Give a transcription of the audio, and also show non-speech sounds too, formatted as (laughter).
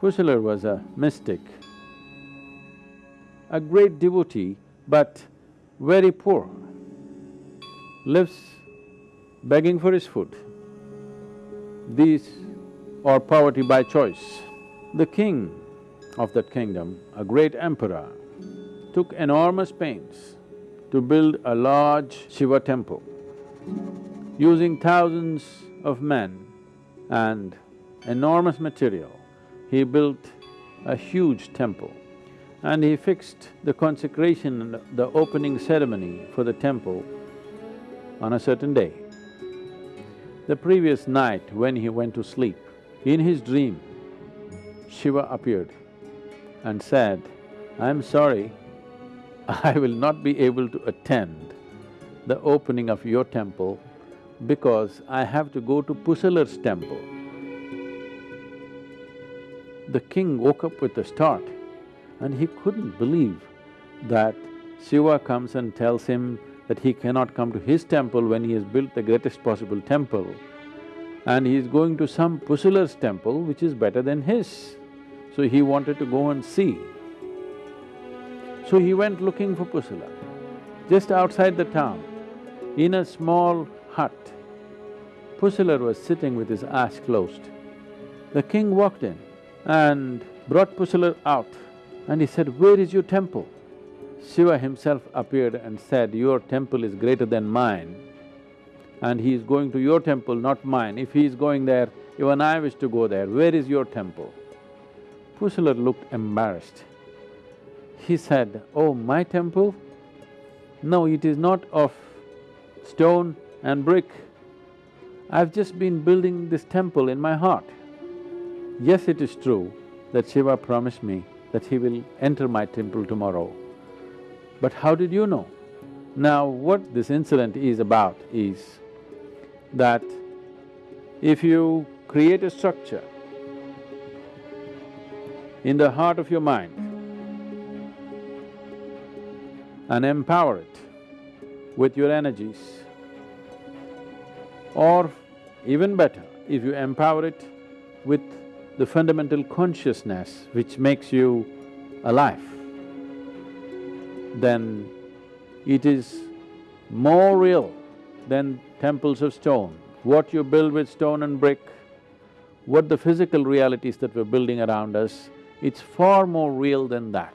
Pusalar was a mystic, a great devotee but very poor, lives begging for his food. These are poverty by choice. The king of that kingdom, a great emperor, took enormous pains to build a large Shiva temple. Using thousands of men and enormous material, he built a huge temple and he fixed the consecration and the opening ceremony for the temple on a certain day. The previous night when he went to sleep, in his dream, Shiva appeared and said, I'm sorry, (laughs) I will not be able to attend the opening of your temple because I have to go to Pusalar's temple. The king woke up with a start and he couldn't believe that Shiva comes and tells him that he cannot come to his temple when he has built the greatest possible temple and he is going to some Pusalar's temple which is better than his. So he wanted to go and see. So he went looking for Pusalar. Just outside the town, in a small hut, Pusalar was sitting with his eyes closed. The king walked in and brought Pusalar out and he said, where is your temple? Shiva himself appeared and said, your temple is greater than mine and he is going to your temple, not mine. If he is going there, even I wish to go there, where is your temple? Pusalar looked embarrassed. He said, oh, my temple? No, it is not of stone and brick. I've just been building this temple in my heart. Yes, it is true that Shiva promised me that he will enter my temple tomorrow. But how did you know? Now, what this incident is about is that if you create a structure in the heart of your mind and empower it with your energies, or even better, if you empower it with the fundamental consciousness which makes you alive, then it is more real than temples of stone. What you build with stone and brick, what the physical realities that we're building around us, it's far more real than that.